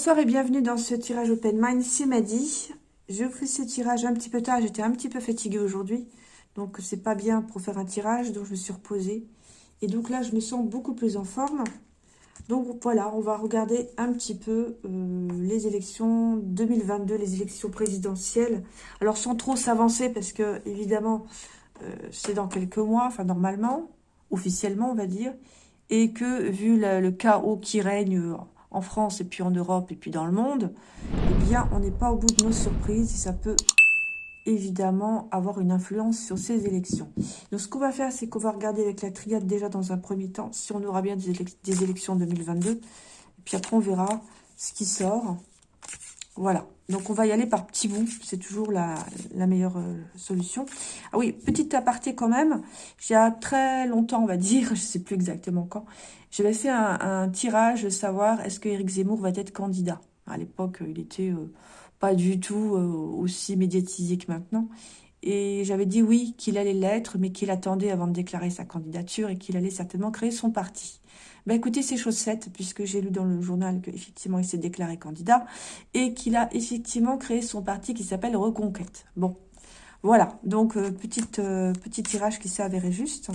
Bonsoir et bienvenue dans ce tirage Open Mind, c'est Madi. Je fais ce tirage un petit peu tard, j'étais un petit peu fatiguée aujourd'hui. Donc c'est pas bien pour faire un tirage, donc je me suis reposée. Et donc là, je me sens beaucoup plus en forme. Donc voilà, on va regarder un petit peu euh, les élections 2022, les élections présidentielles. Alors sans trop s'avancer, parce que évidemment, euh, c'est dans quelques mois, enfin normalement, officiellement on va dire. Et que vu le chaos qui règne en France et puis en Europe et puis dans le monde, eh bien, on n'est pas au bout de nos surprises et ça peut évidemment avoir une influence sur ces élections. Donc, ce qu'on va faire, c'est qu'on va regarder avec la triade déjà dans un premier temps si on aura bien des, élections 2022. Et puis après, on verra ce qui sort. Voilà. Donc, on va y aller par petits bouts. C'est toujours la, meilleure euh, solution. Ah oui, petite aparté quand même. Y a très longtemps, on va dire, je ne sais plus exactement quand, j'avais fait un, tirage de savoir est-ce que Éric Zemmour va être candidat. À l'époque, il était euh, pas du tout euh, aussi médiatisé que maintenant. Et j'avais dit oui, qu'il allait l'être, mais qu'il attendait avant de déclarer sa candidature et qu'il allait certainement créer son parti. Ben écoutez, c'est chose puisque j'ai lu dans le journal qu'effectivement il s'est déclaré candidat et qu'il a effectivement créé son parti qui s'appelle Reconquête. Bon, voilà, donc euh, petite, euh, petit tirage qui s'est avéré juste.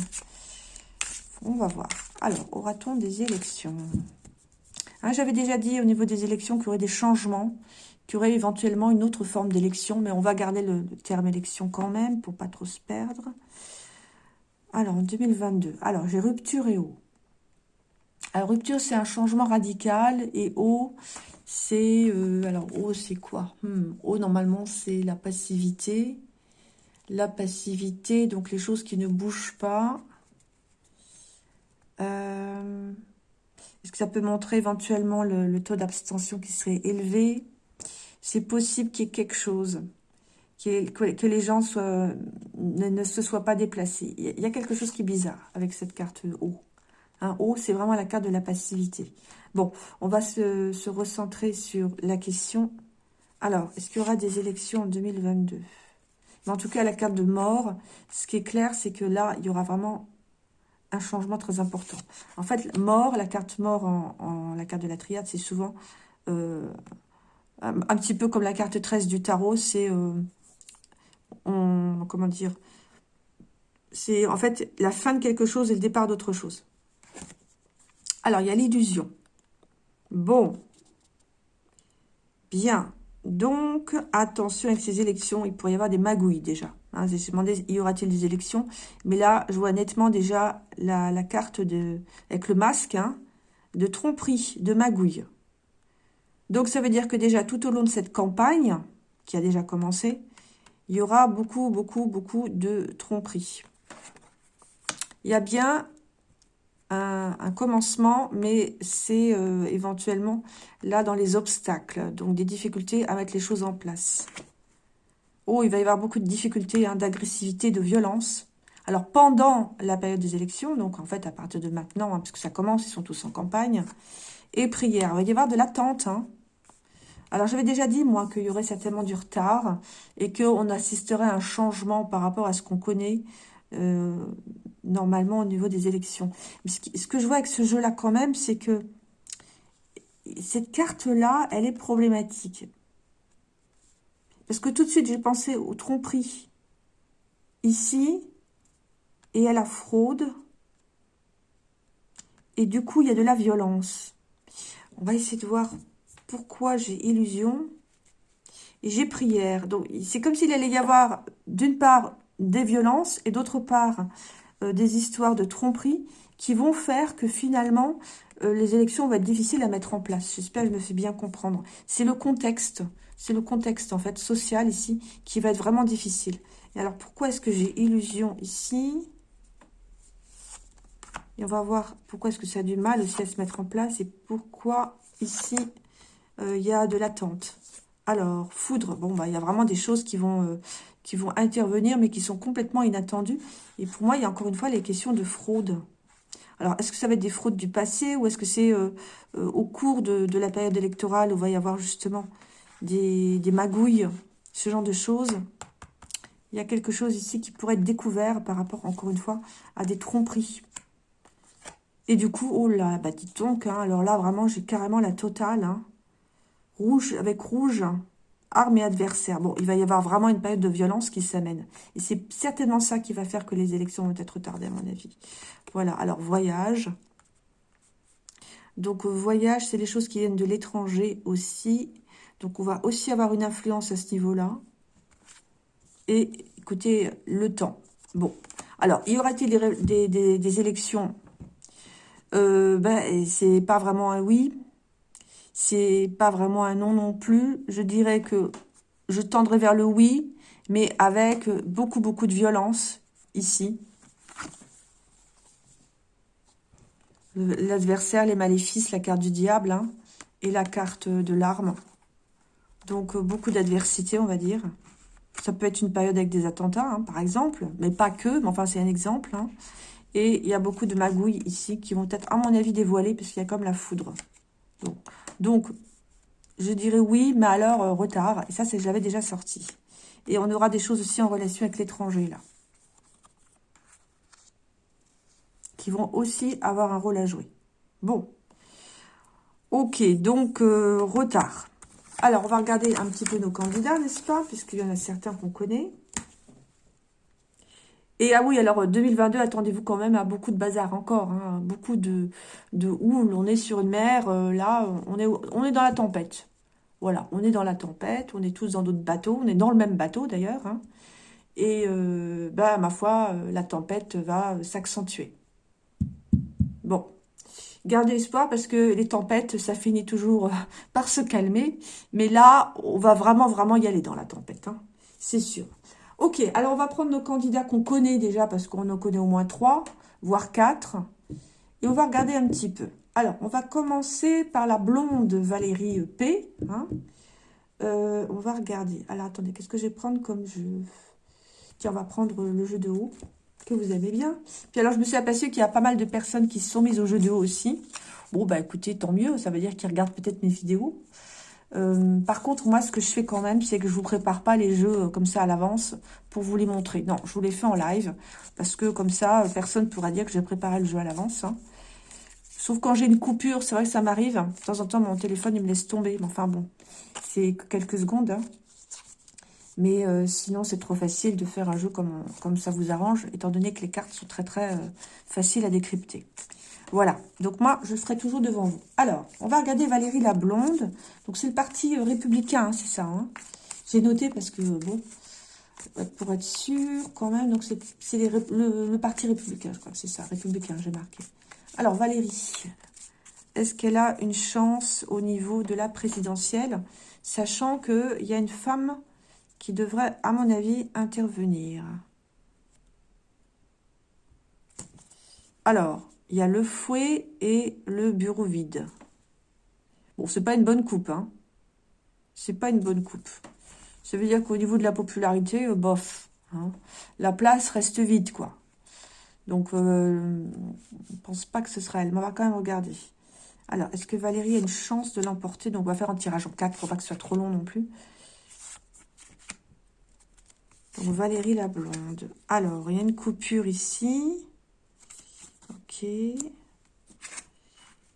On va voir. Alors, aura-t-on des élections? Hein, J'avais déjà dit au niveau des élections qu'il y aurait des changements, qu'il y aurait éventuellement une autre forme d'élection, mais on va garder le, terme élection quand même pour pas trop se perdre. Alors, en 2022. Alors, j'ai rupture et eau. Alors, rupture, c'est un changement radical. Et eau, c'est... Euh, alors, eau, c'est quoi? Hmm, normalement, c'est la passivité. La passivité, donc les choses qui ne bougent pas. Euh, est-ce que ça peut montrer éventuellement le, taux d'abstention qui serait élevé? C'est possible qu'il y ait quelque chose. Que, les gens ne, se soient pas déplacés. Il y a quelque chose qui est bizarre avec cette carte eau. C'est vraiment la carte de la passivité. Bon, on va se, recentrer sur la question. Alors, est-ce qu'il y aura des élections en 2022 Mais en tout cas, la carte de mort, ce qui est clair, c'est que là, il y aura vraiment un changement très important. En fait, mort, la carte mort en, la carte de la triade, c'est souvent euh, un, petit peu comme la carte 13 du tarot, c'est, euh, comment dire, c'est en fait la fin de quelque chose et le départ d'autre chose. Alors, il y a l'illusion. Bon. Bien. Donc, attention avec ces élections, il pourrait y avoir des magouilles déjà. Hein, J'ai demandé, y aura-t-il des élections? Mais là, je vois nettement déjà la, carte de avec le masque hein, de tromperie, de magouille. Donc, ça veut dire que déjà, tout au long de cette campagne, qui a déjà commencé, il y aura beaucoup, beaucoup, beaucoup de tromperie. Il y a bien un, commencement, mais c'est euh, éventuellement là dans les obstacles, donc des difficultés à mettre les choses en place. Oh, il va y avoir beaucoup de difficultés, hein, d'agressivité, de violence. Alors, pendant la période des élections, donc en fait, à partir de maintenant, hein, parce ça commence, ils sont tous en campagne, et prière. Il va y avoir de l'attente. Hein. Alors, j'avais déjà dit, moi, qu'il y aurait certainement du retard et qu'on assisterait à un changement par rapport à ce qu'on connaît euh, normalement au niveau des élections. ce, que je vois avec ce jeu-là quand même, c'est que cette carte-là, elle est problématique. Parce que tout de suite, j'ai pensé aux tromperies ici et à la fraude. Et du coup, il y a de la violence. On va essayer de voir pourquoi j'ai illusion et j'ai prière. Donc, c'est comme s'il allait y avoir, d'une part, des violences et d'autre part, euh, des histoires de tromperie qui vont faire que finalement, euh, les élections vont être difficiles à mettre en place. J'espère que je me fais bien comprendre. C'est le contexte, c'est le contexte en fait social ici qui va être vraiment difficile. Et alors pourquoi est-ce que j'ai illusion ici? Et on va voir pourquoi est-ce que ça a du mal aussi à se mettre en place et pourquoi ici euh, il y a de l'attente. Alors, foudre, bon, bah, il y a vraiment des choses qui vont, qui vont intervenir, mais qui sont complètement inattendues. Et pour moi, il y a encore une fois les questions de fraude. Alors, est-ce que ça va être des fraudes du passé ou est-ce que c'est euh, euh, au cours de, la période électorale où va y avoir justement des, magouilles, ce genre de choses? Il y a quelque chose ici qui pourrait être découvert par rapport, encore une fois, à des tromperies. Et du coup, oh là, bah dites donc, hein, alors là, vraiment, j'ai carrément la totale. Hein. Rouge avec rouge, armes et adversaires. Bon, il va y avoir vraiment une période de violence qui s'amène. Et c'est certainement ça qui va faire que les élections vont être retardées, à mon avis. Voilà, alors voyage. Donc voyage, c'est les choses qui viennent de l'étranger aussi. Donc on va aussi avoir une influence à ce niveau-là. Et écoutez, le temps. Bon, alors, y aura-t-il des, élections? Euh, ben, C'est pas vraiment un oui. C'est pas vraiment un non non plus. Je dirais que je tendrai vers le oui, mais avec beaucoup, beaucoup de violence ici. L'adversaire, les maléfices, la carte du diable hein, et la carte de l'arme. Donc, beaucoup d'adversité, on va dire. Ça peut être une période avec des attentats, hein, par exemple, mais pas que, mais enfin, c'est un exemple. Hein. Et il y a beaucoup de magouilles ici qui vont être, à mon avis, dévoilées, parce qu'il y a comme la foudre. Donc, je dirais oui, mais alors euh, retard. Et ça, c'est j'avais déjà sorti. Et on aura des choses aussi en relation avec l'étranger, là. Qui vont aussi avoir un rôle à jouer. Bon. Ok, donc, euh, retard. Alors, on va regarder un petit peu nos candidats, n'est-ce pas? Puisqu'il y en a certains qu'on connaît. Et ah oui, alors 2022, attendez-vous quand même à beaucoup de bazar encore. Hein. beaucoup de, de. On est sur une mer, euh, là, on est, dans la tempête. Voilà, on est dans la tempête, on est tous dans d'autres bateaux. On est dans le même bateau d'ailleurs. Hein. et, euh, bah, ma foi, euh, la tempête va s'accentuer. Bon, Gardez espoir parce que les tempêtes, ça finit toujours euh, par se calmer. Mais là, on va vraiment, vraiment y aller dans la tempête. Hein. C'est sûr. Ok, alors on va prendre nos candidats qu'on connaît déjà parce qu'on en connaît au moins trois, voire quatre. Et on va regarder un petit peu. Alors, on va commencer par la blonde Valérie P. Hein. Euh, on va regarder. Alors, attendez, qu'est-ce que je vais prendre comme jeu? Tiens, on va prendre le jeu de haut que vous aimez bien. Puis alors, je me suis aperçue qu'il y a pas mal de personnes qui se sont mises au jeu de haut aussi. Bon, bah écoutez, tant mieux, ça veut dire qu'ils regardent peut-être mes vidéos. Euh, par contre, moi, ce que je fais quand même, c'est que je vous prépare pas les jeux euh, comme ça à l'avance pour vous les montrer. Non, je vous les fais en live, parce que comme ça, euh, personne ne pourra dire que j'ai préparé le jeu à l'avance. Hein. Sauf quand j'ai une coupure, c'est vrai que ça m'arrive. De temps en temps, mon téléphone, il me laisse tomber. Mais enfin bon, c'est quelques secondes. Hein. Mais sinon, c'est trop facile de faire un jeu comme, comme ça vous arrange, étant donné que les cartes sont très très faciles à décrypter. Voilà, donc moi, je serai toujours devant vous. Alors, on va regarder Valérie la Blonde. Donc, c'est le parti républicain, hein, c'est ça. Hein. J'ai noté parce que, bon, pour être sûr, quand même, donc c'est le, le, parti républicain, je crois que c'est ça, républicain, j'ai marqué. Alors, Valérie, est-ce qu'elle a une chance au niveau de la présidentielle, sachant qu'il y a une femme qui devrait, à mon avis, intervenir? Alors, il y a le fouet et le bureau vide. Bon, c'est pas une bonne coupe, hein. C'est pas une bonne coupe. Ça veut dire qu'au niveau de la popularité, euh, bof. Hein. La place reste vide, quoi. Donc, euh, je ne pense pas que ce sera elle. Mais on va quand même regarder. Alors, est-ce que Valérie a une chance de l'emporter? Donc, on va faire un tirage en 4. Faut pas que ce soit trop long non plus. Donc, Valérie la blonde. Alors, il y a une coupure ici. Ok. Il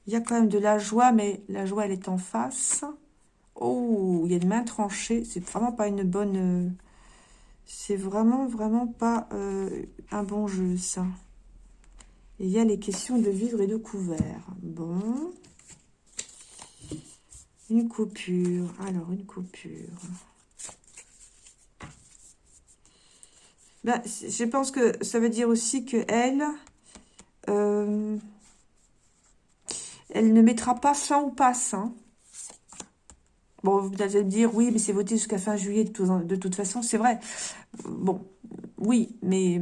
y a quand même de la joie, mais la joie, elle est en face. Oh, il y a une main tranchée. C'est vraiment pas une bonne... Euh, c'est vraiment, vraiment pas euh, un bon jeu, ça. il y a les questions de vivre et de couvert. Bon. Une coupure. Alors, une coupure. Ben, je pense que ça veut dire aussi que elle, euh, elle ne mettra pas fin au passe. Hein. Bon, vous allez me dire, oui, mais c'est voté jusqu'à fin juillet de, toute façon. C'est vrai. Bon, oui, mais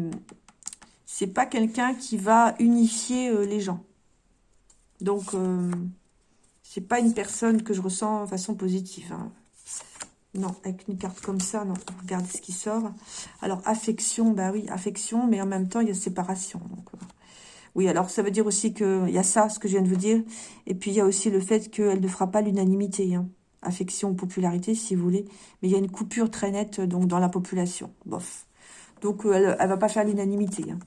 c'est pas quelqu'un qui va unifier euh, les gens. Donc, euh, c'est pas une personne que je ressens de façon positive. Hein. Non, avec une carte comme ça, non. Regardez ce qui sort. Alors, affection, bah oui, affection, mais en même temps, il y a séparation. Oui, alors ça veut dire aussi qu'il y a ça, ce que je viens de vous dire. Et puis, il y a aussi le fait qu'elle ne fera pas l'unanimité. Hein. Affection, popularité, si vous voulez. Mais il y a une coupure très nette donc dans la population. Bof. Donc, euh, elle ne va pas faire l'unanimité. Hein.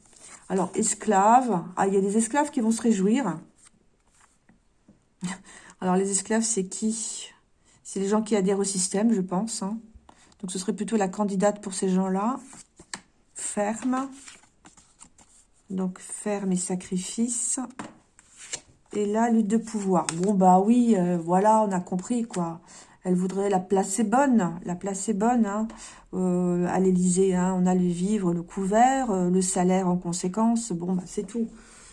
Alors, esclaves. Ah, il y a des esclaves qui vont se réjouir. Alors, les esclaves, c'est qui? C'est les gens qui adhèrent au système, je pense. Hein. Donc, ce serait plutôt la candidate pour ces gens-là. Ferme. Donc, ferme et sacrifice. Et là, lutte de pouvoir. Bon, bah oui, euh, voilà, on a compris, quoi. Elle voudrait la placer bonne. La placer bonne, hein. Euh, à l'Élysée, hein, on a le vivre, le couvert, euh, le salaire en conséquence. Bon, bah c'est tout.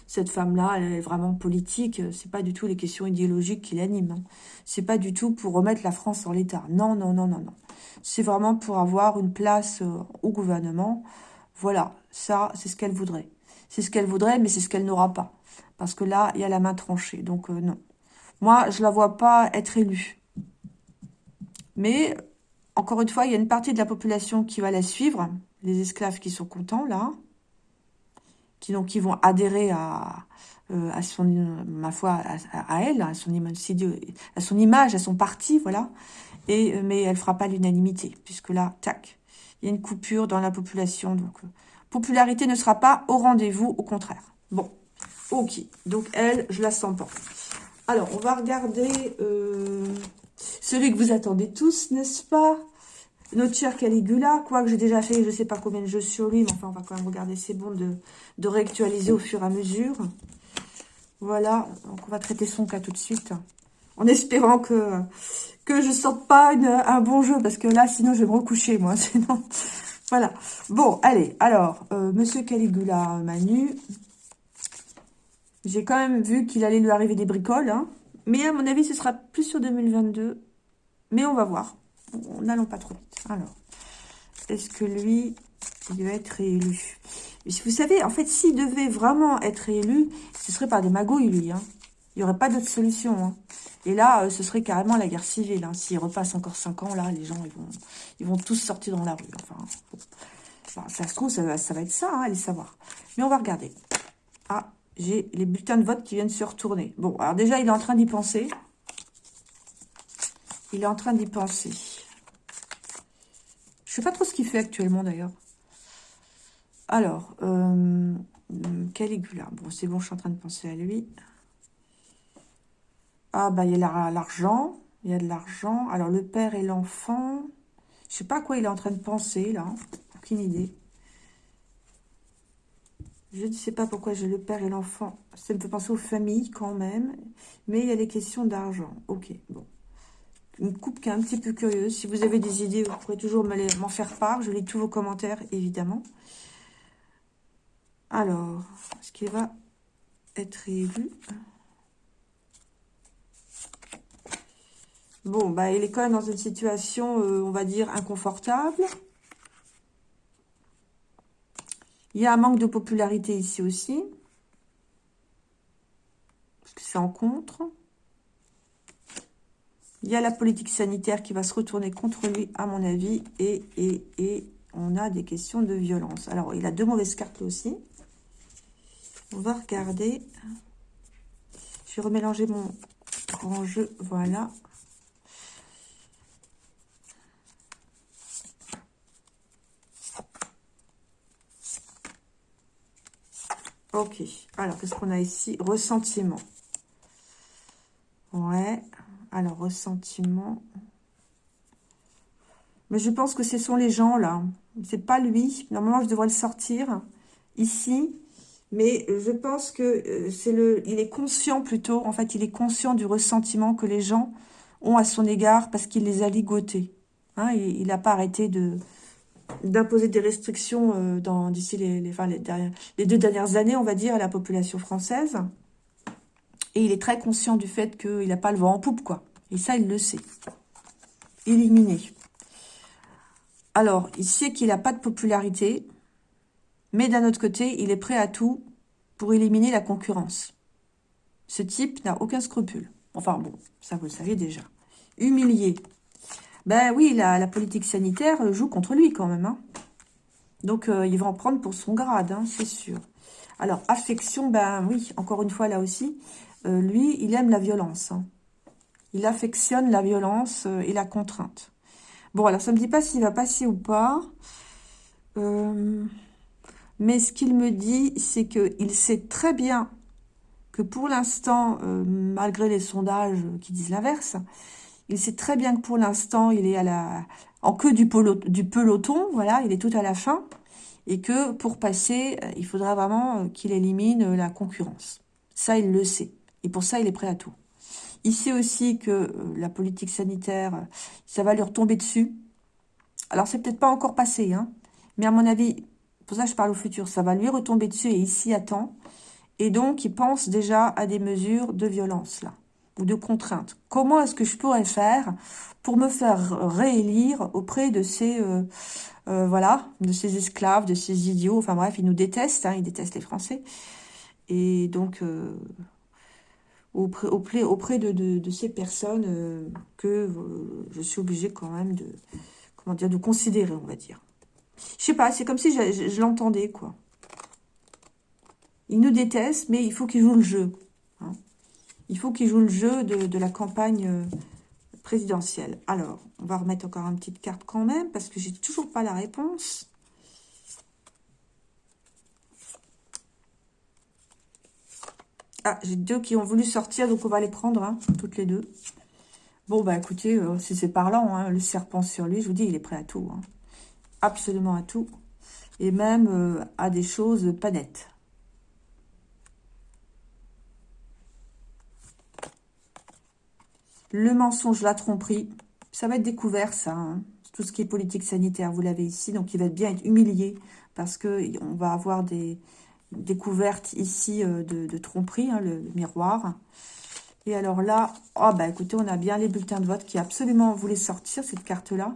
Cette femme-là, elle est vraiment politique. C'est pas du tout les questions idéologiques qui l'animent. Hein. C'est pas du tout pour remettre la France en l'état. Non, non, non, non, non. C'est vraiment pour avoir une place au gouvernement. Voilà, ça, c'est ce qu'elle voudrait. C'est ce qu'elle voudrait, mais c'est ce qu'elle n'aura pas. Parce que là, il y a la main tranchée. Donc, euh, non. Moi, je la vois pas être élue. Mais, encore une fois, il y a une partie de la population qui va la suivre. Les esclaves qui sont contents, là. Qui, donc, qui vont adhérer à, euh, à son, ma à, elle, à son, image, à son parti, voilà. Et, euh, mais elle fera pas l'unanimité, puisque là, tac, il y a une coupure dans la population. Donc, popularité ne sera pas au rendez-vous, au contraire. Bon, Ok, donc elle, je la sens pas. Alors, on va regarder euh, celui que vous attendez tous, n'est-ce pas? Notre cher Caligula, quoique j'ai déjà fait je ne sais pas combien de jeux sur lui, mais enfin, on va quand même regarder, c'est bon de, de réactualiser au fur et à mesure. Voilà, donc on va traiter son cas tout de suite, en espérant que, je sorte pas un bon jeu, parce que là, sinon, je vais me recoucher, moi, sinon... Voilà. Bon, allez, alors, euh, Monsieur Caligula Manu, j'ai quand même vu qu'il allait lui arriver des bricoles. Hein. Mais à mon avis, ce sera plus sur 2022. Mais on va voir. N'allons pas trop vite. Alors, est-ce que lui, il va être réélu? Vous savez, en fait, s'il devait vraiment être réélu, ce serait par des magouilles, lui. Hein. Il n'y aurait pas d'autre solution. Hein. Et là, euh, ce serait carrément la guerre civile. Hein. S'il repasse encore 5 ans, là, les gens, ils vont, ils vont tous sortir dans la rue. Enfin, ça se trouve, ça, va être ça, hein, allez savoir. Mais on va regarder. Ah, j'ai les bulletins de vote qui viennent se retourner. Bon, alors déjà, il est en train d'y penser. Il est en train d'y penser. Je sais pas trop ce qu'il fait actuellement, d'ailleurs. Alors, euh, Caligula. Bon, c'est bon, je suis en train de penser à lui. Ah, bah, il y a l'argent. Il y a de l'argent. Alors, le père et l'enfant. Je sais pas à quoi il est en train de penser, là. Aucune idée. Je ne sais pas pourquoi j'ai le père et l'enfant. Ça me fait penser aux familles quand même. Mais il y a des questions d'argent. Ok, bon. Une coupe qui est un petit peu curieuse. Si vous avez des idées, vous pourrez toujours m'en faire part. Je lis tous vos commentaires, évidemment. Alors, est-ce qu'il va être élu Bon, bah, il est quand même dans une situation, euh, on va dire, inconfortable. Il y a un manque de popularité ici aussi. Parce que c'est en contre. Il y a la politique sanitaire qui va se retourner contre lui, à mon avis. Et, et, et on a des questions de violence. Alors, il a deux mauvaises cartes aussi. On va regarder. Je vais remélanger mon grand jeu. Voilà. Ok. Alors, qu'est-ce qu'on a ici? Ressentiment. Ouais. Alors, ressentiment. Mais je pense que ce sont les gens, là. C'est pas lui. Normalement, je devrais le sortir ici. Mais je pense que euh, c'est le, il est conscient plutôt, en fait, il est conscient du ressentiment que les gens ont à son égard parce qu'il les a ligotés. Hein, il n'a pas arrêté de, d'imposer des restrictions euh, dans d'ici les, deux dernières années, on va dire, à la population française. Et il est très conscient du fait qu'il n'a pas le vent en poupe, quoi. Et ça, il le sait. Éliminé. Alors, il sait qu'il n'a pas de popularité, mais d'un autre côté, il est prêt à tout pour éliminer la concurrence. Ce type n'a aucun scrupule. Enfin bon, ça vous le savez déjà. Humilié, ben oui, la, politique sanitaire joue contre lui quand même. Hein. Donc, euh, il va en prendre pour son grade, hein, c'est sûr. Alors, affection, ben oui, encore une fois, là aussi, euh, lui, il aime la violence. Hein. Il affectionne la violence euh, et la contrainte. Bon, alors, ça ne me dit pas s'il va passer ou pas. mais ce qu'il me dit, c'est qu'il sait très bien que pour l'instant, malgré les sondages qui disent l'inverse, Il sait très bien que pour l'instant, il est à la, en queue du, peloton, voilà, il est tout à la fin, et que pour passer, euh, il faudra vraiment euh, qu'il élimine euh, la concurrence. Ça, il le sait, et pour ça, il est prêt à tout. Il sait aussi que la politique sanitaire, ça va lui retomber dessus. Alors, c'est peut-être pas encore passé, hein, mais à mon avis, pour ça je parle au futur, ça va lui retomber dessus et il s'y attend. Et donc, il pense déjà à des mesures de violence, là, ou de contrainte. Comment est-ce que je pourrais faire pour me faire réélire auprès de ces, euh, euh, voilà, de ces esclaves, de ces idiots? Enfin bref, ils nous détestent, hein, ils détestent les Français. Et donc, euh, auprès, de, ces personnes que je suis obligée quand même de, comment dire, de considérer, on va dire. Je sais pas, c'est comme si je, l'entendais, quoi. Ils nous détestent, mais il faut qu'ils jouent le jeu. Il faut qu'ils jouent le jeu de, la campagne présidentielle. Alors, on va remettre encore une petite carte quand même, parce que j'ai toujours pas la réponse. Ah, j'ai deux qui ont voulu sortir, donc on va les prendre, hein, toutes les deux. Bon, bah écoutez, euh, si c'est parlant, hein, le serpent sur lui, je vous dis, il est prêt à tout. Hein. Absolument à tout. Et même euh, à des choses pas nettes. Le mensonge, la tromperie, ça va être découvert, ça. Hein. Tout ce qui est politique sanitaire, vous l'avez ici. Donc, il va bien être humilié parce que on va avoir des découvertes ici euh, de, tromperie, hein, le, miroir. Et alors là, oh bah écoutez, on a bien les bulletins de vote qui absolument voulaient sortir, cette carte-là.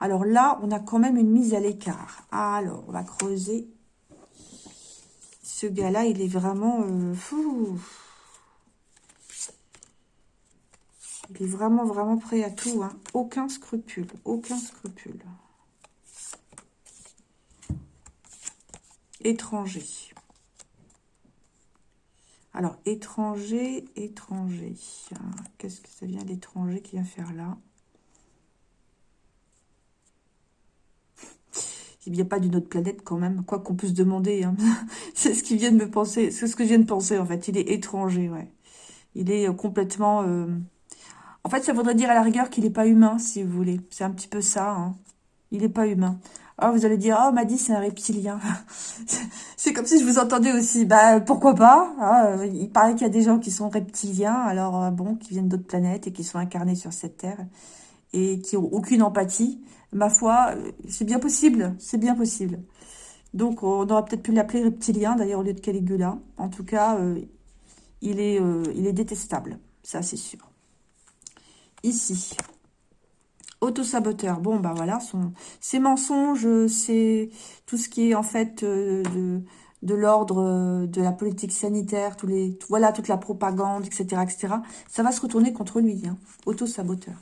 Alors là, on a quand même une mise à l'écart. Alors, on va creuser. Ce gars-là, il est vraiment... Euh, fou. Il est vraiment, vraiment prêt à tout. Hein. Aucun scrupule. Aucun scrupule. Étranger. Alors, étranger, étranger. Qu'est-ce que ça vient l'étranger qui vient faire là? Il n'y a pas d'une autre planète quand même, quoi qu'on puisse demander. Hein. c'est ce qui vient de me penser, c'est ce que je viens de penser en fait. Il est étranger, ouais. Il est euh, complètement... Euh, en fait, ça voudrait dire à la rigueur qu'il n'est pas humain, si vous voulez. C'est un petit peu ça. Hein. Il n'est pas humain. Ah, vous allez dire, oh, m'a dit c'est un reptilien. c'est comme si je vous entendais aussi. Bah, pourquoi pas hein, Il paraît qu'il y a des gens qui sont reptiliens, alors euh, bon, qui viennent d'autres planètes et qui sont incarnés sur cette Terre et qui ont aucune empathie. Ma foi, euh, c'est bien possible. C'est bien possible. Donc, on aurait peut-être pu l'appeler reptilien, d'ailleurs, au lieu de Caligula. En tout cas, euh, il, est, il est détestable. Ça, c'est sûr ici. Autosaboteur, bon bah voilà, son, ces mensonges, c'est tout ce qui est en fait euh, de, de l'ordre euh, de la politique sanitaire, tous les, voilà toute la propagande, etc., etc. Ça va se retourner contre lui, hein, autosaboteur.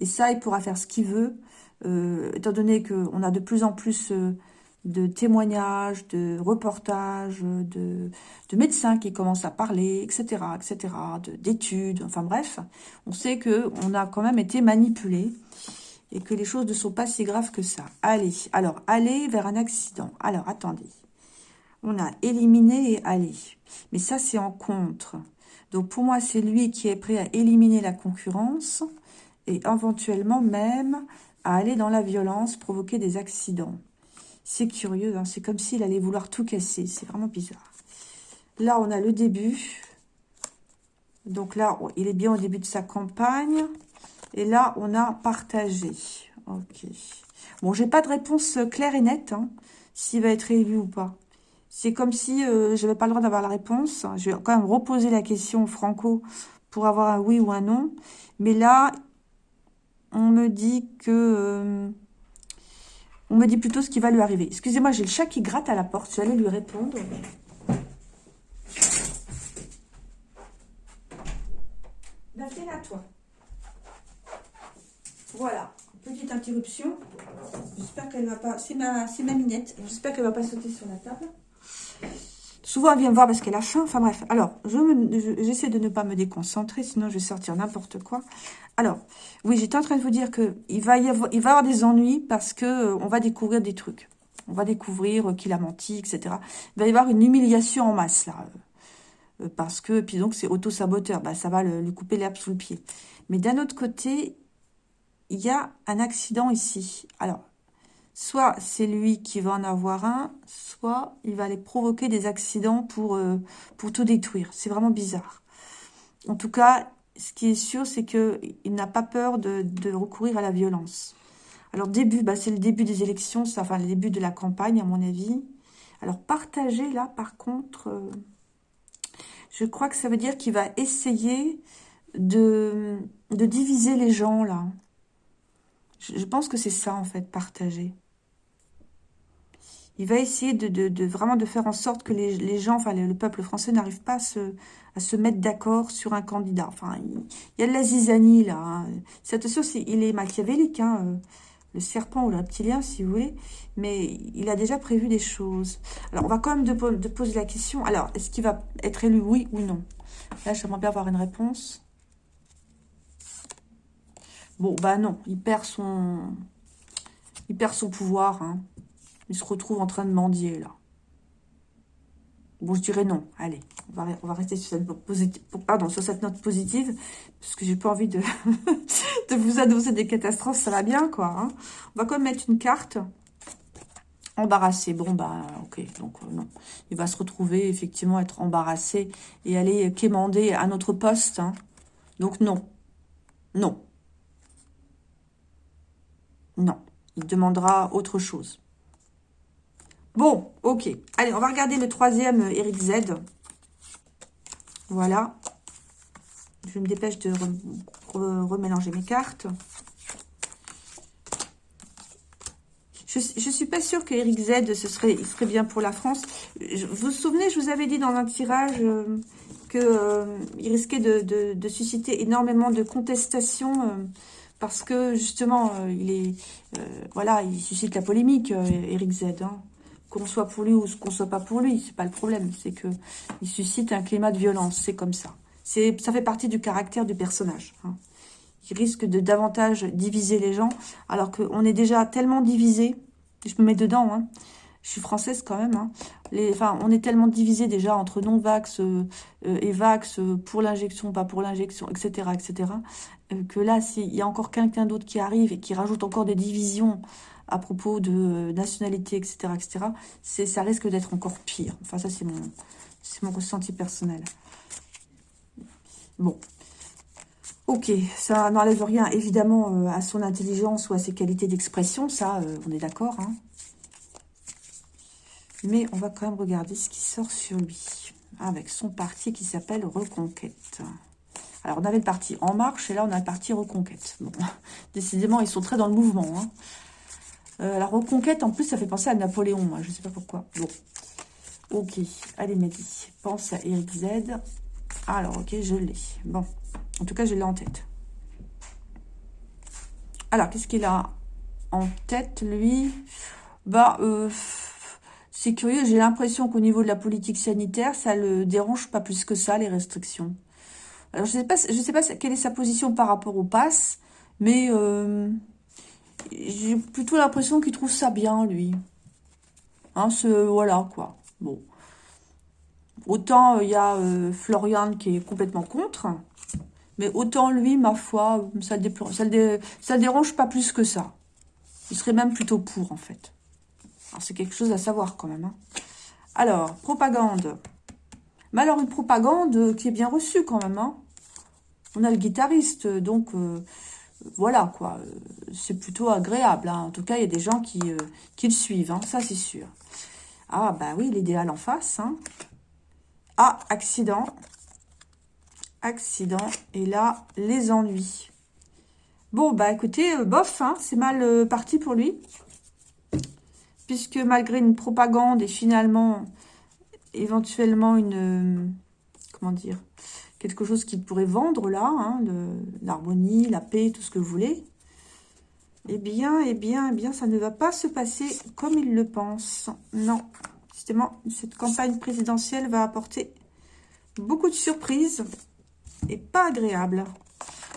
Et ça, il pourra faire ce qu'il veut, euh, étant donné qu'on a de plus en plus de témoignages, de reportages, de, médecins qui commencent à parler, etc., etc., d'études, enfin bref, on sait que on a quand même été manipulé et que les choses ne sont pas si graves que ça. Allez, alors, aller vers un accident. Alors, attendez. On a éliminé et aller. Mais ça, c'est en contre. Donc, pour moi, c'est lui qui est prêt à éliminer la concurrence et éventuellement même à aller dans la violence, provoquer des accidents. C'est curieux, hein. c'est comme s'il allait vouloir tout casser. C'est vraiment bizarre. Là, on a le début. Donc là, il est bien au début de sa campagne. Et là, on a partagé. Ok. Bon, j'ai pas de réponse claire et nette, hein, s'il va être élu ou pas. C'est comme si euh, je n'avais pas le droit d'avoir la réponse. Je vais quand même reposer la question Franco pour avoir un oui ou un non. Mais là, on me dit que... Euh, on me dit plutôt ce qui va lui arriver. Excusez-moi, j'ai le chat qui gratte à la porte. Je vais aller lui répondre. Ben, à toi. Voilà. Petite interruption. J'espère qu'elle va pas... C'est ma, ma minette. J'espère qu'elle va pas sauter sur la table. Souvent, elle vient me voir parce qu'elle a faim. Enfin bref. Alors, j'essaie de ne pas me déconcentrer, sinon je vais sortir n'importe quoi. Alors, oui, j'étais en train de vous dire qu'il va y avoir, il va y avoir des ennuis parce que euh, on va découvrir des trucs. On va découvrir qu'il a menti, etc. Il va y avoir une humiliation en masse, là. parce que, puis donc c'est auto-saboteur, bah, ça va lui couper l'herbe sous le pied. Mais d'un autre côté, il y a un accident ici. Alors, soit c'est lui qui va en avoir un, soit il va aller provoquer des accidents pour, euh, tout détruire. C'est vraiment bizarre. En tout cas, ce qui est sûr, c'est qu'il n'a pas peur de, recourir à la violence. Alors, début, bah, c'est le début des élections, enfin, le début de la campagne, à mon avis. Alors, partager, là, par contre, euh, je crois que ça veut dire qu'il va essayer de, de diviser les gens, là. Je, pense que c'est ça, en fait, partager. Il va essayer de, vraiment de faire en sorte que les, gens, enfin le, peuple français n'arrive pas à se, mettre d'accord sur un candidat. Enfin, il, y a de la zizanie là. Hein. Attention, il est machiavélique, hein, euh, le serpent ou le reptilien si vous voulez, mais il a déjà prévu des choses. Alors, on va quand même de, poser la question. Alors, est-ce qu'il va être élu, oui ou non? Là, j'aimerais bien avoir une réponse. Bon, bah non, il perd son, il perd son pouvoir. Hein. Il se retrouve en train de mendier, là. Bon, je dirais non. Allez, on va, rester sur cette, note positive, pardon, sur cette note positive, parce que j'ai pas envie de, de vous annoncer des catastrophes, ça va bien, quoi. Hein. On va quand même mettre une carte embarrassé. Bon, bah, ok, donc euh, non. Il va se retrouver, effectivement, être embarrassé et aller quémander à notre poste. Hein. Donc, non. Non. Non. Il demandera autre chose. Bon, ok. Allez, on va regarder le troisième euh, Eric Z. Voilà. Je me dépêche de remélanger mes cartes. Je ne suis pas sûre que Eric Z, ce serait, il serait bien pour la France. vous vous souvenez, je vous avais dit dans un tirage euh, qu'il euh, risquait de, susciter énormément de contestations parce que justement, il est, voilà, il suscite la polémique, Eric Z. Hein qu'on soit pour lui ou qu'on soit pas pour lui, c'est pas le problème. C'est que il suscite un climat de violence, c'est comme ça. Ça fait partie du caractère du personnage. Hein. Il risque de davantage diviser les gens, alors qu'on est déjà tellement divisé. Je me mets dedans. Hein. Je suis française quand même. Hein. Enfin, on est tellement divisé déjà entre non-vax euh, euh, et vax, euh, pour l'injection, pas pour l'injection, etc., etc., que là, s'il y a encore quelqu'un d'autre qui arrive et qui rajoute encore des divisions à propos de nationalité, etc., etc., ça risque d'être encore pire. Enfin, ça, c'est mon, mon ressenti personnel. Bon. Ok, ça n'enlève rien, évidemment, euh, à son intelligence ou à ses qualités d'expression. Ça, euh, on est d'accord. Hein. Mais on va quand même regarder ce qui sort sur lui. Avec son parti qui s'appelle Reconquête. Alors, on avait le parti En Marche et là, on a le parti Reconquête. Bon, décidément, ils sont très dans le mouvement. Hein. Euh, la reconquête, en plus, ça fait penser à Napoléon. Je ne sais pas pourquoi. Bon. Ok. Allez, Mehdi. Pense à Eric Z. Alors, ok, je l'ai. Bon. En tout cas, je l'ai en tête. Alors, qu'est-ce qu'il a en tête, lui? Bah, euh, c'est curieux. J'ai l'impression qu'au niveau de la politique sanitaire, ça le dérange pas plus que ça, les restrictions. Alors, je je sais pas quelle est sa position par rapport au pass, mais... Euh, j'ai plutôt l'impression qu'il trouve ça bien, lui. Hein, ce, voilà, quoi. Bon. Autant il euh, y a euh, Florian qui est complètement contre, mais autant lui, ma foi, ça ne ça, dérange pas plus que ça. Il serait même plutôt pour, en fait. c'est quelque chose à savoir, quand même. Hein. Alors, propagande. Mais alors, une propagande qui est bien reçue, quand même. Hein. On a le guitariste, donc... Euh, voilà, quoi. C'est plutôt agréable. Hein. En tout cas, il y a des gens qui, euh, qui le suivent, hein. ça c'est sûr. Ah, bah oui, l'idéal en face. Hein. Ah, accident. Accident. Et là, les ennuis. Bon, bah écoutez, euh, bof, c'est mal euh, parti pour lui. Puisque malgré une propagande et finalement, éventuellement une... comment dire quelque chose qui pourrait vendre là, hein, l'harmonie, la paix, tout ce que vous voulez, eh bien, eh bien, eh bien, ça ne va pas se passer comme il le pense. Non, justement, cette campagne présidentielle va apporter beaucoup de surprises et pas agréables.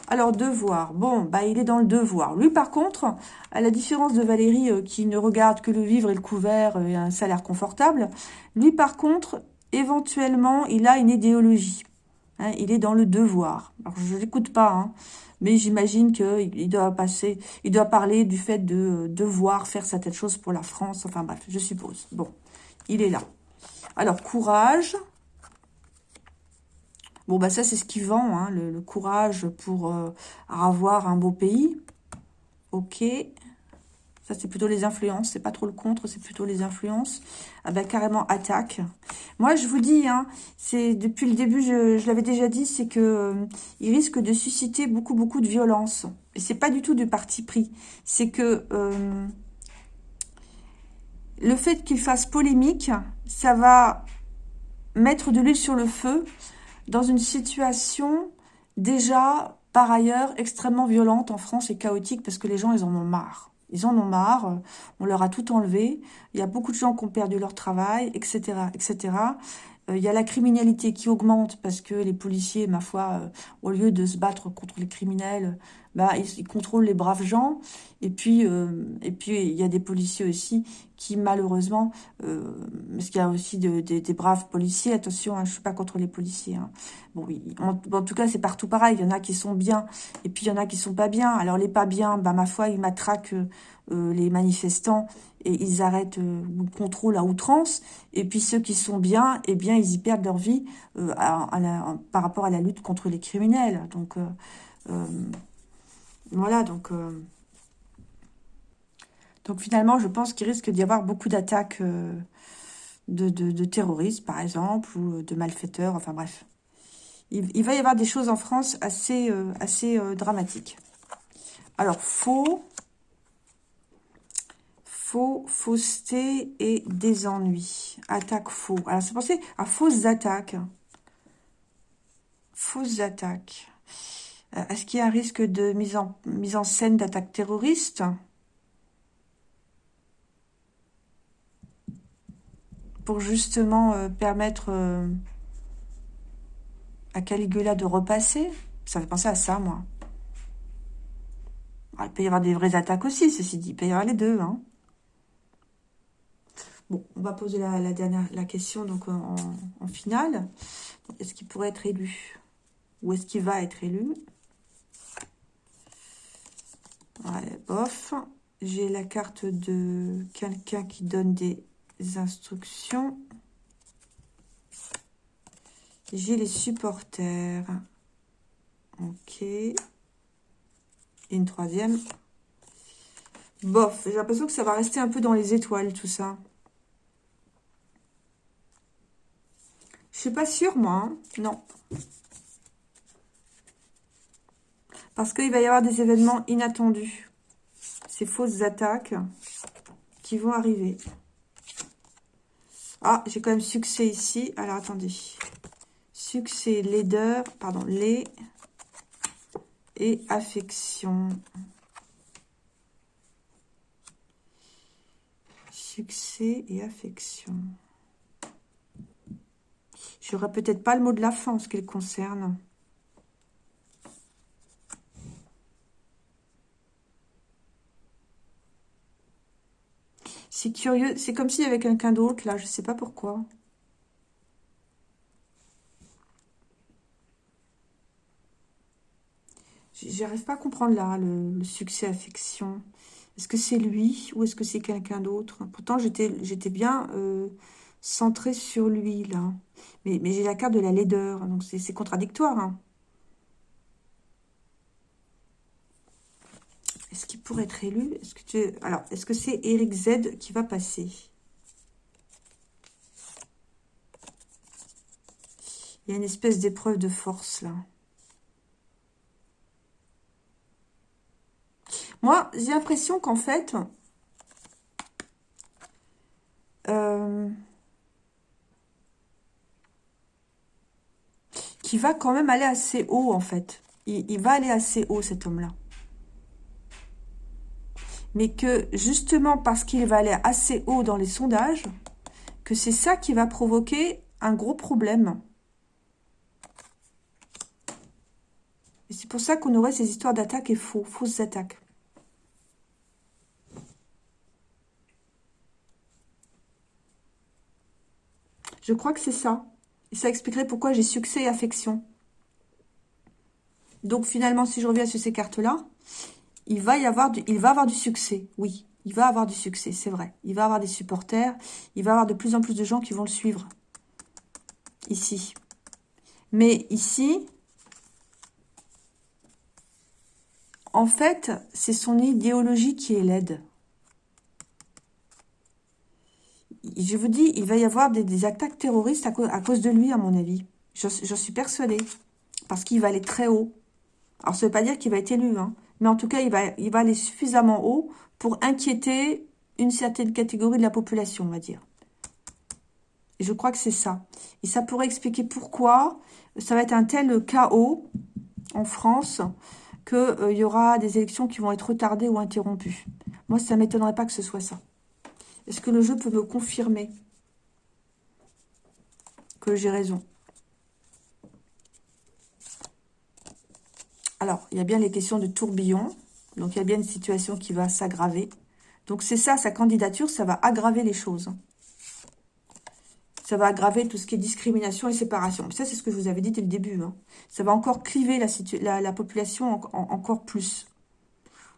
Alors, devoir. Bon, bah, il est dans le devoir. Lui, par contre, à la différence de Valérie, euh, qui ne regarde que le vivre et le couvert et un salaire confortable, lui, par contre, éventuellement, il a une idéologie. Hein, il est dans le devoir. Je l'écoute pas, hein, mais j'imagine qu'il doit passer, il doit parler du fait de devoir faire certaines choses pour la France. Enfin bref, je suppose. Bon, il est là. Alors, courage. Bon, bah ça, c'est ce qui vend, hein, le, courage pour euh, avoir un beau pays. Ok. Ça, c'est plutôt les influences. C'est pas trop le contre, c'est plutôt les influences. Ah ben, carrément, attaque. Moi, je vous dis, hein, c'est depuis le début, je, l'avais déjà dit, c'est que euh, il risque de susciter beaucoup, beaucoup de violence. Et c'est pas du tout du parti pris. C'est que euh, le fait qu'il fasse polémique, ça va mettre de l'huile sur le feu dans une situation déjà, par ailleurs, extrêmement violente en France et chaotique parce que les gens, ils en ont marre. Ils en ont marre, on leur a tout enlevé, il y a beaucoup de gens qui ont perdu leur travail, etc. etc. Euh, il y a la criminalité qui augmente parce que les policiers, ma foi, euh, au lieu de se battre contre les criminels, bah, ils, contrôlent les braves gens. Et puis, euh, et puis il y a des policiers aussi qui malheureusement, parce qu'il y a aussi des braves policiers, attention, hein, je suis pas contre les policiers. Hein. Bon, oui, en, tout cas, c'est partout pareil. Il y en a qui sont bien, et puis il y en a qui sont pas bien. Alors les pas bien, bah ma foi, ils matraquent les manifestants et ils arrêtent euh, ou contrôlent à outrance. Et puis ceux qui sont bien, eh bien, ils y perdent leur vie euh, par rapport à la lutte contre les criminels. Donc, euh, voilà, donc... donc finalement, je pense qu'il risque d'y avoir beaucoup d'attaques de, terroristes, par exemple, ou de malfaiteurs, enfin bref. Il, va y avoir des choses en France assez, assez dramatiques. Alors, faux, Faux, fausseté et des ennuis. Attaque faux. Alors, c'est pensé à fausses attaques. Fausses attaques. Euh, est-ce qu'il y a un risque de mise en, mise en scène d'attaque terroriste Pour justement euh, permettre euh, à Caligula de repasser Ça fait penser à ça, moi. Ah, il peut y avoir des vraies attaques aussi, ceci dit. Il peut y avoir les deux, hein. Bon, on va poser la, dernière la question donc en, finale. Est-ce qu'il pourrait être élu? Ou est-ce qu'il va être élu? Bof. J'ai la carte de quelqu'un qui donne des instructions. J'ai les supporters. Ok. Une troisième. Bof, j'ai l'impression que ça va rester un peu dans les étoiles, tout ça. Je suis pas sûre, moi. Hein. Non. Parce qu'il va y avoir des événements inattendus. Ces fausses attaques qui vont arriver. Ah, j'ai quand même succès ici. Alors, attendez. Succès, laideur, pardon, les et affection. Succès et affection. J'aurais peut-être pas le mot de la fin en ce qui le concerne. C'est curieux. C'est comme s'il y avait quelqu'un d'autre, là. Je sais pas pourquoi. J'arrive pas à comprendre, là, le, succès affection. Est-ce que c'est lui ou est-ce que c'est quelqu'un d'autre? Pourtant, j'étais bien... Euh, centré sur lui, là. Mais, mais j'ai la carte de la laideur, donc c'est contradictoire. Hein. Est-ce qu'il pourrait être élu? Est-ce que. Alors, est-ce que c'est Eric Z qui va passer? Il y a une espèce d'épreuve de force, là. Moi, j'ai l'impression qu'en fait... Euh, qui va quand même aller assez haut, en fait. Il, va aller assez haut, cet homme-là. Mais que, justement, parce qu'il va aller assez haut dans les sondages, que c'est ça qui va provoquer un gros problème. Et c'est pour ça qu'on aurait ces histoires d'attaques et faux, fausses attaques. Je crois que c'est ça. Et ça expliquerait pourquoi j'ai succès et affection. Donc finalement, si je reviens sur ces cartes-là, il va y avoir du, succès, oui. Il va avoir du succès, c'est vrai. Il va avoir des supporters, il va avoir de plus en plus de gens qui vont le suivre. Ici. Mais ici, en fait, c'est son idéologie qui est laide. Je vous dis, il va y avoir des, attaques terroristes à, cause de lui, à mon avis. J'en suis persuadée. Parce qu'il va aller très haut. Alors, ça ne veut pas dire qu'il va être élu, hein. Mais en tout cas, il va, aller suffisamment haut pour inquiéter une certaine catégorie de la population, on va dire. Et je crois que c'est ça. Et ça pourrait expliquer pourquoi ça va être un tel chaos en France qu'il euh, y aura des élections qui vont être retardées ou interrompues. Moi, ça ne m'étonnerait pas que ce soit ça. Est-ce que le jeu peut me confirmer que j'ai raison? Alors, il y a bien les questions de tourbillon. Donc, il y a bien une situation qui va s'aggraver. Donc, c'est ça, sa candidature, ça va aggraver les choses. Ça va aggraver tout ce qui est discrimination et séparation. Ça, c'est ce que je vous avais dit dès le début. Hein. Ça va encore cliver la, population encore plus.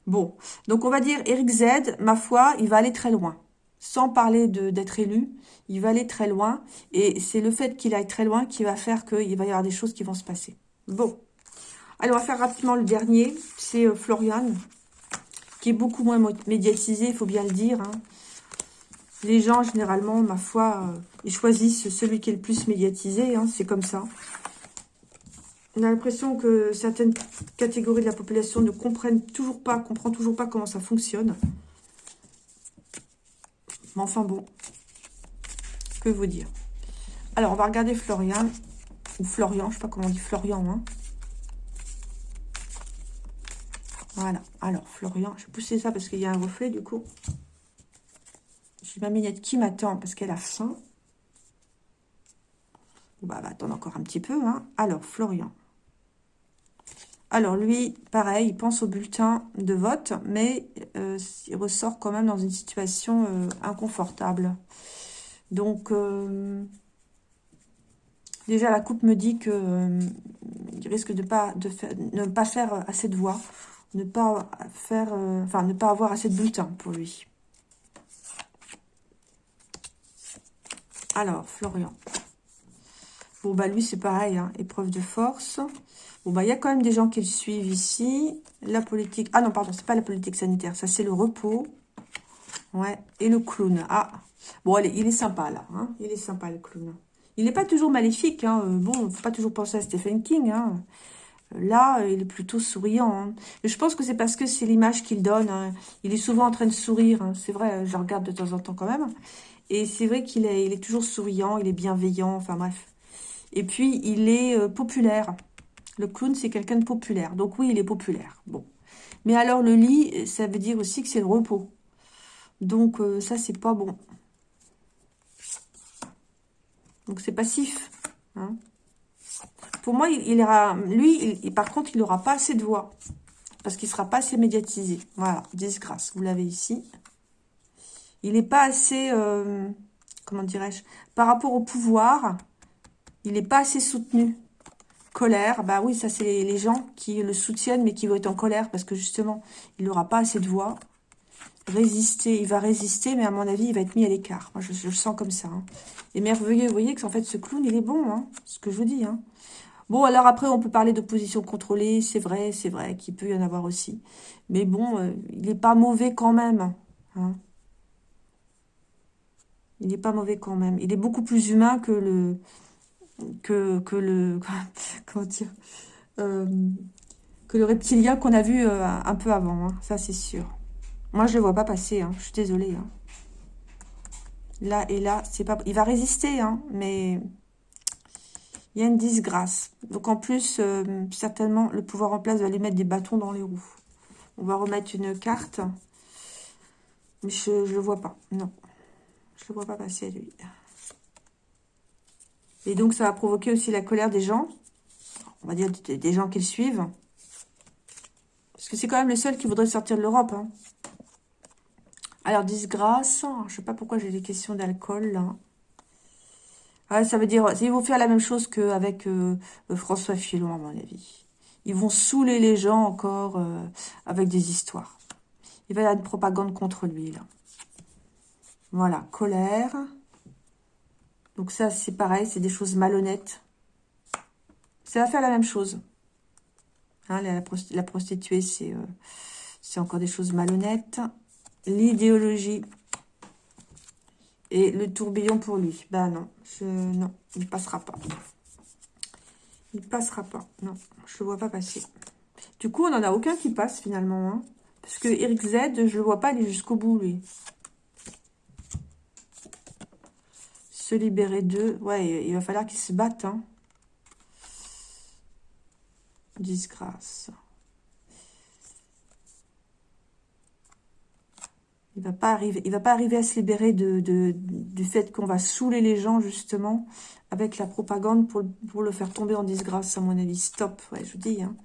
Bon, donc on va dire Eric Z, ma foi, il va aller très loin. Sans parler d'être élu, il va aller très loin. Et c'est le fait qu'il aille très loin qui va faire qu'il va y avoir des choses qui vont se passer. Bon, Allez, on va faire rapidement le dernier. C'est euh, Florian, qui est beaucoup moins médiatisé, il faut bien le dire. Hein. Les gens, généralement, ma foi, euh, ils choisissent celui qui est le plus médiatisé. Hein, c'est comme ça. On a l'impression que certaines catégories de la population ne comprennent toujours pas, comprennent toujours pas comment ça fonctionne. Mais enfin bon, que vous dire Alors, on va regarder Florian, ou Florian, je sais pas comment on dit Florian, hein. Voilà. Alors, Florian, je vais pousser ça parce qu'il y a un reflet, du coup. J'ai ma minette qui m'attend parce qu'elle a faim. Bah, va attendre encore un petit peu. Hein. Alors, Florian. Alors, lui, pareil, il pense au bulletin de vote, mais euh, il ressort quand même dans une situation euh, inconfortable. Donc, euh, déjà, la coupe me dit qu'il risque de, pas, de ne pas faire assez de voix ne pas faire, euh, enfin ne pas avoir assez de bulletins pour lui. Alors, Florian. Bon, bah lui, c'est pareil, hein, épreuve de force. Bon, bah il y a quand même des gens qui le suivent ici. La politique... Ah non, pardon, c'est pas la politique sanitaire, ça c'est le repos. Ouais, et le clown. Ah, bon, allez, il est sympa là, hein. il est sympa le clown. Il n'est pas toujours maléfique, hein. Euh, bon, faut pas toujours penser à Stephen King, hein. Là, il est plutôt souriant. Hein. Je pense que c'est parce que c'est l'image qu'il donne. Hein. Il est souvent en train de sourire. Hein. C'est vrai, je regarde de temps en temps quand même. Et c'est vrai qu'il est, toujours souriant, il est bienveillant, enfin bref. Et puis, il est euh, populaire. Le clown, c'est quelqu'un de populaire. Donc oui, il est populaire. Bon. Mais alors, le lit, ça veut dire aussi que c'est le repos. Donc, euh, ça, c'est pas bon. Donc, c'est passif. Pour moi, il, lui, il, par contre, il n'aura pas assez de voix. Parce qu'il ne sera pas assez médiatisé. Voilà, disgrâce, vous l'avez ici. Il n'est pas assez, euh, comment dirais-je, par rapport au pouvoir, il n'est pas assez soutenu. Colère, bah oui, ça c'est les, gens qui le soutiennent, mais qui vont être en colère, parce que justement, il n'aura pas assez de voix. Résister, il va résister, mais à mon avis, il va être mis à l'écart. Moi, je, le sens comme ça. Hein. Et merveilleux, vous voyez que en fait, ce clown, il est bon, hein, ce que je vous dis. Hein. Bon, alors après, on peut parler d'opposition contrôlée, c'est vrai, c'est vrai qu'il peut y en avoir aussi. Mais bon, euh, il n'est pas mauvais quand même. Hein. Il n'est pas mauvais quand même. Il est beaucoup plus humain que le... que, que le... comment dire euh, Que le reptilien qu'on a vu euh, un peu avant. Hein. Ça, c'est sûr. Moi, je ne le vois pas passer. Hein. Je suis désolée. Là et là, c'est pas... Il va résister, mais il y a une disgrâce. Donc en plus, euh, certainement, le pouvoir en place va lui mettre des bâtons dans les roues. On va remettre une carte. Mais je ne le vois pas. Non. Je le vois pas passer, lui. Et donc, ça va provoquer aussi la colère des gens. On va dire des gens qui le suivent. Parce que c'est quand même le seul qui voudrait sortir de l'Europe. Hein. Alors, disgrâce. Je ne sais pas pourquoi j'ai des questions d'alcool, là. Ça veut dire, ils vont faire la même chose qu'avec euh, François Fillon, à mon avis. Ils vont saouler les gens encore euh, avec des histoires. Il va y avoir une propagande contre lui, là. Voilà, colère. Donc ça, c'est pareil, c'est des choses malhonnêtes. Ça va faire la même chose. Hein, la, prostituée, c'est encore des choses malhonnêtes. L'idéologie. Et le tourbillon pour lui. Bah non, non, il passera pas. Il passera pas. Non, je le vois pas passer. Du coup, on n'en a aucun qui passe finalement. Hein. Parce que Eric Z, je le vois pas aller jusqu'au bout, lui. Se libérer d'eux. Ouais, il va falloir qu'il se batte. Hein. Disgrâce. Il va pas arriver, va pas arriver à se libérer du fait qu'on va saouler les gens, justement, avec la propagande pour, le faire tomber en disgrâce, à mon avis. Stop, je vous dis. Hein.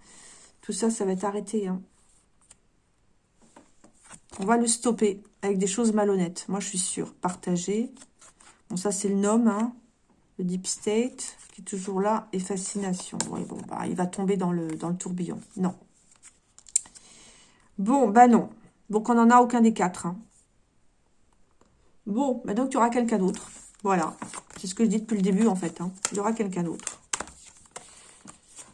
Tout ça, ça va être arrêté. Hein. On va le stopper avec des choses malhonnêtes. Moi, je suis sûre. Partager. Bon, ça, c'est le nom, hein. Le Deep State, qui est toujours là. Et Fascination. bah, il va tomber dans le, dans le tourbillon. Non. Bon, bah non. Donc, on n'en a aucun des quatre. Hein. Bon, bah donc, tu auras quelqu'un d'autre. Voilà. C'est ce que je dis depuis le début, en fait. Hein. Il y aura quelqu'un d'autre.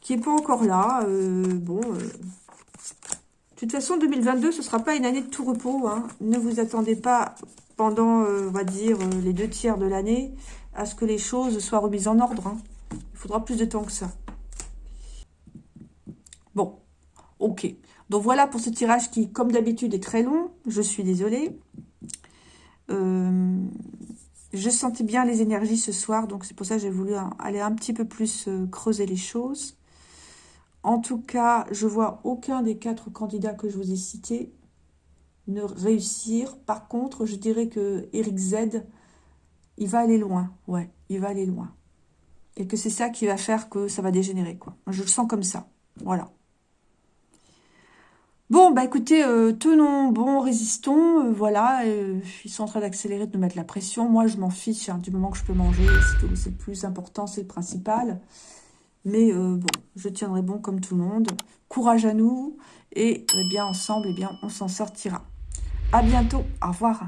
Qui n'est pas encore là. Euh, bon. Euh. De toute façon, 2022, ce ne sera pas une année de tout repos. Hein. Ne vous attendez pas pendant, euh, on va dire, les deux tiers de l'année à ce que les choses soient remises en ordre. Il faudra plus de temps que ça. Bon, ok. Donc voilà pour ce tirage qui, comme d'habitude, est très long. Je suis désolée. Euh, je sentais bien les énergies ce soir, donc c'est pour ça que j'ai voulu aller un petit peu plus euh, creuser les choses. En tout cas, je vois aucun des quatre candidats que je vous ai cités ne réussir. Par contre, je dirais que Eric Z, il va aller loin. Ouais, il va aller loin. Et que c'est ça qui va faire que ça va dégénérer. Je le sens comme ça. Voilà. Bon, bah écoutez, euh, tenons bon, résistons, euh, voilà, euh, ils sont en train d'accélérer, de nous mettre la pression. Moi, je m'en fiche, hein, du moment que je peux manger, c'est le plus important, c'est le principal. Mais bon, je tiendrai bon comme tout le monde. Courage à nous, et eh bien ensemble, eh bien, on s'en sortira. À bientôt, au revoir.